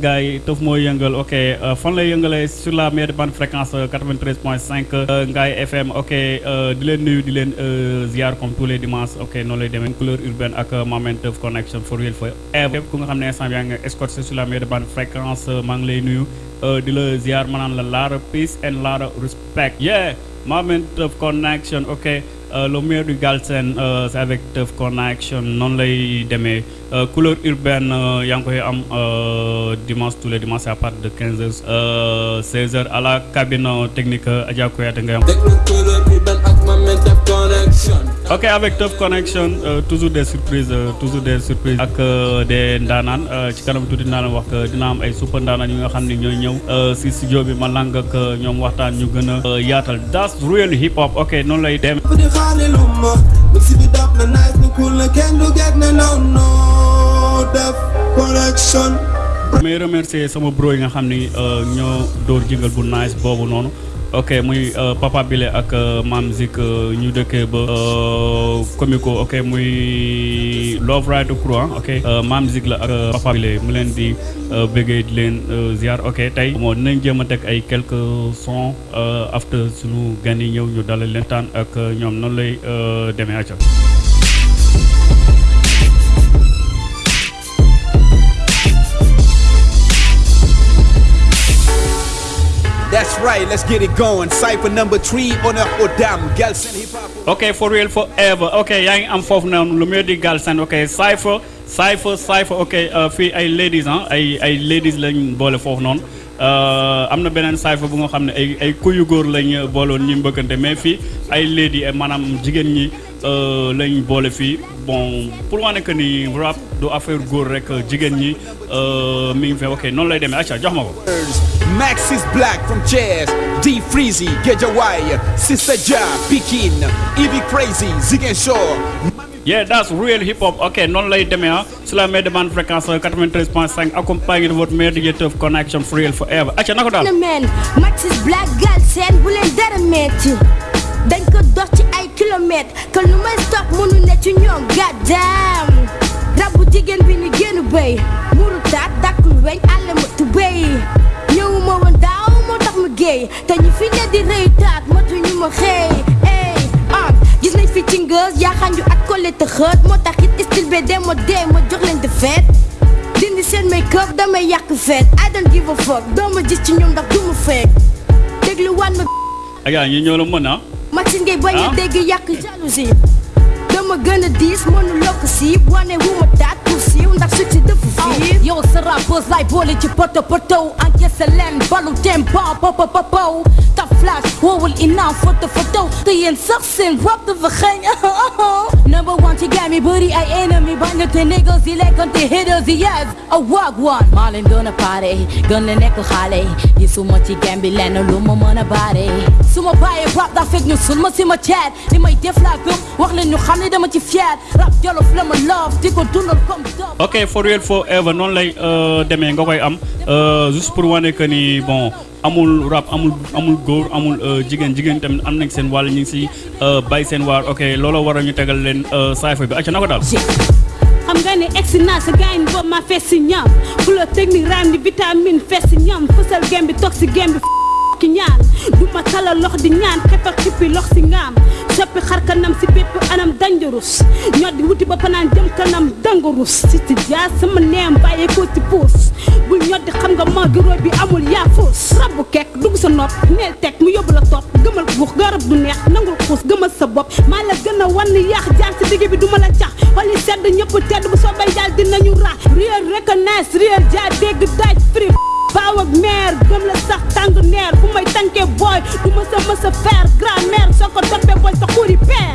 gars yi tëf mooy yëngal ok fan lay yëngalee sur la meilleure bande fréquence euh, 93.5 euh, Ngaye FM ok euh, di leen nuyu di leen euh, ziar comme tous les dimanches ok noonu lay demee couleur urbaine ak Mamen Teuf connection for real for ever ku nga xam ne instant bi yaa ngi escorté sur la meilleure bande fréquence maa ngi lay nuyu euh, di la ziar ma naan la peace and laara respect. Yeah Mamen Teuf connection ok le meilleur du Galsen euh, c'est avec Teuf connection noonu lay demee. Euh, couleur urbaine euh, yaa ngi koy am euh, dimanche tous les dimanches à partir de 15 heures euh, 16 heures à la cabine euh, technique euh, Adja ngay am. ok avec tough Connection uh, toujours des surprises uh, toujours des surprises ak uh, des ndaanaan ci kanam tuuti naa leen wax que dina am ay super ndaanaan yi nga xam ne ñooy ñëw. Si studio bi ma lang ak ñoom waxtaan ñu gën yaatal. That's real hip hop. Ok non lay dem. Connection may remercier sama bro yi nga xam ni ñoo dóor jingle bu nice boobu noonu ok muy euh, Papa Bile ak euh, Mam Zik ñu dëkkee ba Comico ok muy Love Right Crew ah. Ok Mam Zik la ak Papa Bile mu leen di bëggee di leen ziar. Ok tey moo dinañ jéem a teg ay quelques sons euh, after suñu gan yi ñëw ñu dalal leen taan ak ñoom noonu lay demee acca That's right, let's get it going. Cypher number three on a Odam, Gelsen Hip Hop. ok for real forever. Ok yaa ngi am foofu noonu lu meilleur du Galsen. Ok Cypher Cypher Cypher. Ok euh, fii ay ladies ah ay ay ladies lañ boole foofu noonu. Euh, am na beneen Cypher bu nga xam ne ay ay kuyu góor lañ booloon ñi mbëkkante mais fii ay lady maanaam jigéen ñi lañ boole fii bon pour wane que ni rap du affaire góor rek jigéen ñi euh, mi ngi fi ok noonu lay demee acca jox ma ko. Max is black from Jazz, D Freezy, Gejawai, Sister Ja, Pikin, Evie Crazy, Zigen Shaw. Yeah, that's real hip hop. Ok, noonu lay demee ah sur la meilleure bande fréquence 93.5 accompagné de votre meilleur DJ Teuf connection for real forever. acca na ko daal. man Maxis Black Galsen bu leen dara metti dañ ko dox ci ay kilomètres que lu may stop mënu ne ci ñoom gàddaam rabu jigéen bi ni génn béy muru taat dakkul weñ àll ma tu béy ñëwuma woon daaw moo tax ma géey. Te ñu fi ne di rëy taat matu ñu ma xëy. Ey ah gis nañ fi ci ngës yaa xanju ak collé te xët. Moo tax it style be dee ma dee ma jox de fête. Dindi seen make up damay yàq feet I don't give a fuck doo ma gis ci ñoom ndax du ma fekk déglu waan ma Aja ñi ñoo la mën ah. Maxine ngay bañ a dégg yàq jalousie. Dama gën a diis mënu lokk siib wane wu ma taat siiw ndax su ci dëfu fii yow sa rappeurs lay boole ci poto poto encaissé leen balu tempo popo popo ta flash woowul inaan photo photo te yéen sax seen rap dafa xeeñ number one ci game yi bëri ay ennemi bañ te niggas yi lekkante haters yi yes a wag one maa leen gën a pare gën leen nekk xale yi suma ci game bi lenn lu ma mën a baare su ma bàyyee rap daa fekk ñu sul ma si ma ceet li may def laa gëm wax leen ñu xam ne dama ci fier rap jolof la ma love di ko dundal comme ok for real forever noonu lay euh, demee nga koy am. Euh, juste pour wane que ni bon amul rap amul amul góor amul euh, jigéen jigéen tamit am nañ seen wàll ñu si euh, seen waar. Ok looloo waral ñu tegal leen Cypher bi. Acca na ko daal. xam nga ne egsi naa sa gaañ boobu ma fees si ñam. Fulo technique raam di vitamine fees si ñam. Fësal gem bi toog si gem bi ki ñaan. Du ma talal lox di ñaan xeppal xippi lox si ngaam. Soppi xar kanam si bépp anam dangerous. Ñoo di wuti ba panaan jëm kanam dangerous. Si ti jaa sama neem bàyyee ko ci puus bul ñoo di xam nga ma giro bi amul yaafus rabu kekk dugg sa nopp neel teg mu yóbbu la topp. Gëmal buux garab du neex nangul xuus gëmal sa bopp. Maa la gën a wan yaax jaar si digg bi du ma la cax. Xoli sedd ñëpp tedd bu soobee yàlla dinañu ra réer reconnaisse réer jaa dégg daaj free baaw ak meer gëm la sax tàng neer fu may tànkee booy du ma sa mës a faire. Grand-mère soo ko toppee booy sa xuri peer.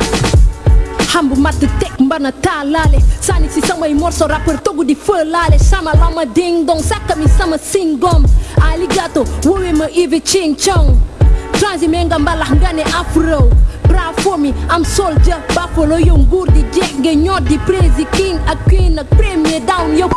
Xam bu matt teg mbana taalaale. Sànni si samay morso rappeur togu di fëlaale. Sama lama ding dong sàkka mi sama singom. Aligato woowe ma ivi ching chong. Transime nga mbalax nga afro. Bravo mi am soldier. Buffalo yow nguur di ñoo di prési king ak queen ak premier down yow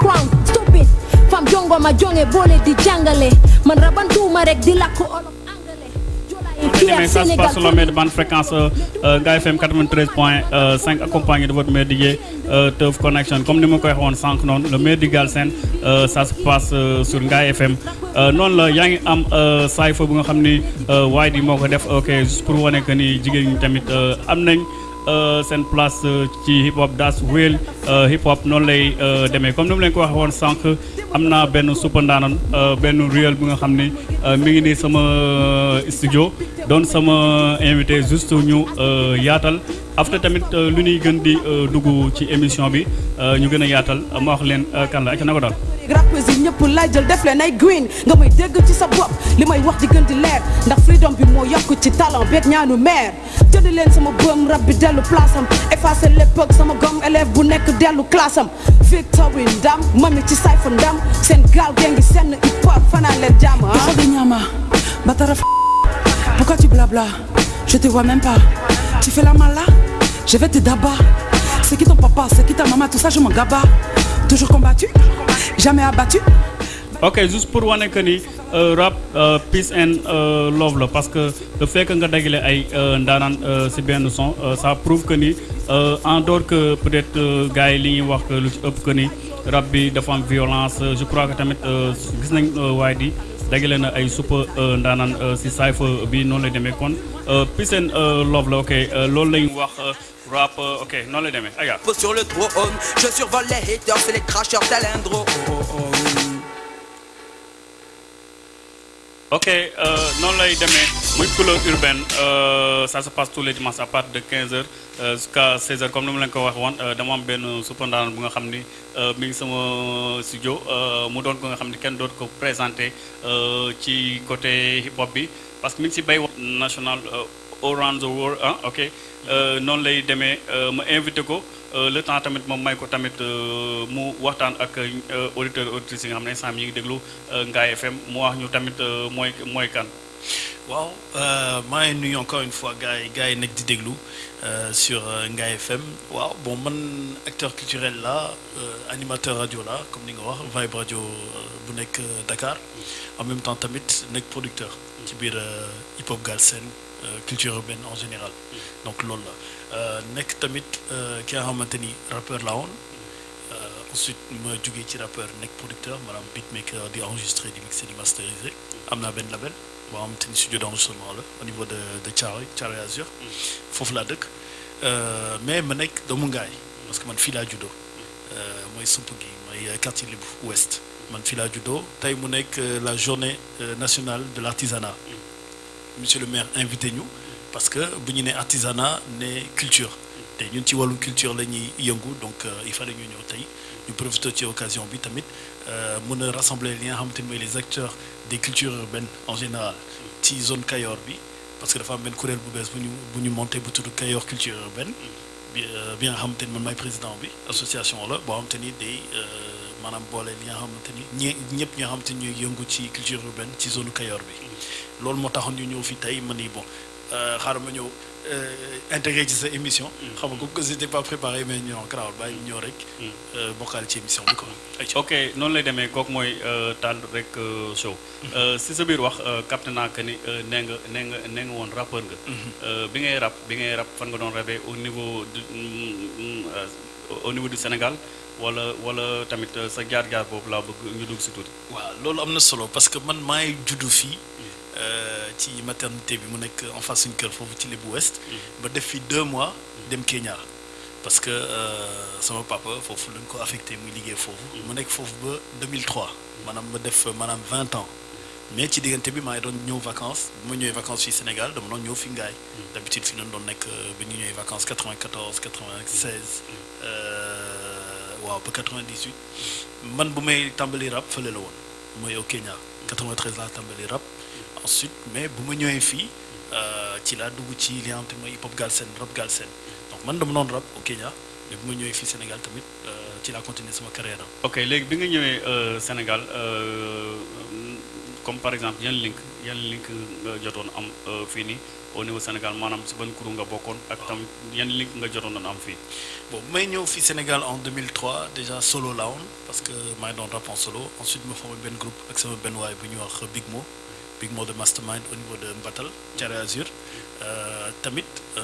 crown. Stupid fam jongo ma jonge boole di jàngale man rabantuma rek di lakk olof angale jolaay Mais ça se passe sur la meilleure bande fréquence euh, Nga FM 93.5 accompagné de votre meilleur DJ euh, Teuf Connection. Comme nous l'avons dit sans non, le meilleur DJ Galsen, euh, ça se passe euh, sur Nga FM. Non la yaa ngi am saay fa bu nga xam ni waaye di moo ko def ok juste pour wane que ni jigéen ñi tamit am nañ seen place ci hip hop das real euh, hip hop noonu lay euh, demee comme ni mu leen ko waxee woon sànq am naa benn super ndaanan euh, benn real bu nga xam ni euh, mi ngi nii sama studio doon sama invité juste ñu yaatal. After tamit lu ñuy gën di dugg ci émission bi ñu gën a yaatal. Ma wax euh, kan la ak na ko daal. Ñëpp laay jël def leen ay green. nga may dégg ci sa bopp li may wax di gën di leer. ndax freedom bi moo yokk ci talent beeg ñaanu maire jënd leen sama bëm rab bi dellu place am. effacé l'époque sama gom élève bu nekk dellu classe am. Victory ndam mami ci sayfa ndam. seen gaal gee ngi hip hop fanaan leen jàmm ah. Batara f- Pourquoi tu blabla? Je te vois même pas. Tu fais la mal là Je vais te dabat. C'est qui ton papa? C'est qui ta maman? Tout ça je m'en gaba. Toujours combattu? Jamais abattu. Ok juste pour wane que ni euh, rap euh, peace and euh, love la. Parce que le fait que dagale ay euh, euh, si benn son ça prouve que en dehors que peut-être euh, gars yi li ñuy wax que ci ëpp que rap bi dafa violence je crois que tamit gis nañ waaye di dagale na ay super euh, si cypher bi noonu lay kon euh, peace and euh, love ok euh, rap ok noonu lay demee aya sur le trône. Je survole les haters et les drone. ok lay demee muy couleur urbaine ça se passe tous les dimanches à partir de 15h euh, jusqu'à 16h comme euh, dama am bu nga mi ngi sama studio mu doon ko nga kenn dootu ko présenté euh, ci côté hip hop bi parce que mi ngi si bay national euh, around the world ah ok. Euh, noonu euh, invité le temps tamit moom may ko tamit mu waxtaan ak auditeurs auditrices yi nga FM mu wax ñu tamit mooy mooy kan. waaw encore une fois gars yi gars sur Ngaye FM waaw bon man acteur culturel la animateur radio la comme ni Vibe euh, bu nekk Dakar. En même temps tamit nekk producteur ci biir euh, hip hop Galsen euh, culture urbaine en général. Donc loolu la. Euh, nekk tamit ki nga xamante ni rappeur la woon. Ensuite ma jógee ci rappeur nekk producteur maanaam beatmaker di enregistré di mixé di masterisé am naa benn label boo xamante ni studio d'enregistrement la au niveau de de Thiaroye Thiaroye Azur. Foofu laa dëkk. Mais ma nekk doomu Ngaay parce que man fii laa juddoo. Mooy sump gi mooy quartier Libu ouest man fii laa juddoo. Tey mu nekk euh, la journée euh, nationale de l'artisanat. Monsieur le maire invité ñu parce que bu ñu ne artisanat ne culture. Te ñun ci wàllu culture la ñuy yëngu donc euh, il fallait ñu ñëw tey. Ñu profité ci occasion bi tamit mën a rassembler li nga xamante ni mooy les acteurs des cultures urbaines en général ci zone Kayor bi parce que dafa am benn kuréel bu bees bu ñu bu ñu monté bu tudd Kayor culture urbaine. Bi nga xamante ni man maay président bi association la boo xamante ni day maanaam boole li nga xamante ni ñi ñëpp ñoo xamante ni ñuy yëngu ci culture urbaine ci zone Kayor bi. Loolu moo taxoon ñu ñëw fi tey ma ni bon euh, xaaral ma ñëw intégré ci sa émission. xam nga comme que j'étais pas préparé mais ñoo garaawal bàyyi rek. euh, ci émission bi quoi. ayca. ok noonu lay demee kooku mooy euh, Tall rek euh, show Euh, si sa biir wax euh, capté naa que ni euh, nee nga nee nga nee nga woon rappeur nga. Euh, bi ngay rap bi ngay rap fan nga doon rabee au niveau du euh, au niveau du Sénégal? Wala wala tamit euh, sa jaar-jaar boobu laa bëgg ñu dugg si tuuti. waaw loolu am na solo parce que man maay juddu fii euh, ci maternité bi mu nekk en face suñu kër foofu ci Lebu Ouest. Ba def fi deux mois dem Kenya. parce que euh, sama papa foofu lañ ko affecté muy liggéey foofu. Mu nekk foofu ba 2003 maanaam ma def maanaam 20 ans. Mais ci diggante bi maa ngi doon ñëw vacances. bu ma ñëwee vacances fii Sénégal dama doon ñëw fi d'habitude fi lañ doon nekk euh, ba ñu ñëwee vacances 94 96 euh, waaw ba 98 man bu may tàmbali rap fële la woon. mooy au Kenya. 93 laa tàmbali rap ensuite mais bu ma ñëwee fii euh, ci laa dugg ci li nga xamante ni mooy hip hop galsen rap galsen donc man dama doon rap au Kenya mais bu ma ñëwee fii Sénégal tamit euh, ci laa continuer sama carrière am. ok léegi bi nga ñëwee euh, Sénégal comme par exemple yan link yan link nga jotoon am fii nii au niveau Sénégal maanaam si ban kuréel nga bokkoon ak tamit yan link nga jotoon doon am fii? bon bu may ñëw fii Sénégal en 2003 déjà solo laa woon parce que maa ngi doon rap en solo ensuite ma formé benn groupe ak sama benn waay bu ñuy wax Big Mo Mo de Mastermind au niveau de Mbatal Azur. Euh, tamit euh,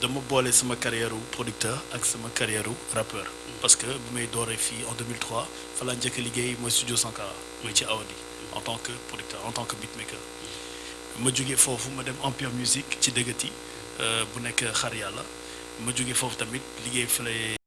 dama boole sama carrière u producteur ak sama carrière u rappeur. Parce que bu may dooree fii en 2003 fa laa njëkk studio Sankara en tant que producteur en tant que beatmaker. Ma jógee foofu Empire Music ci dëggati bu nekk xar yàlla. Tamit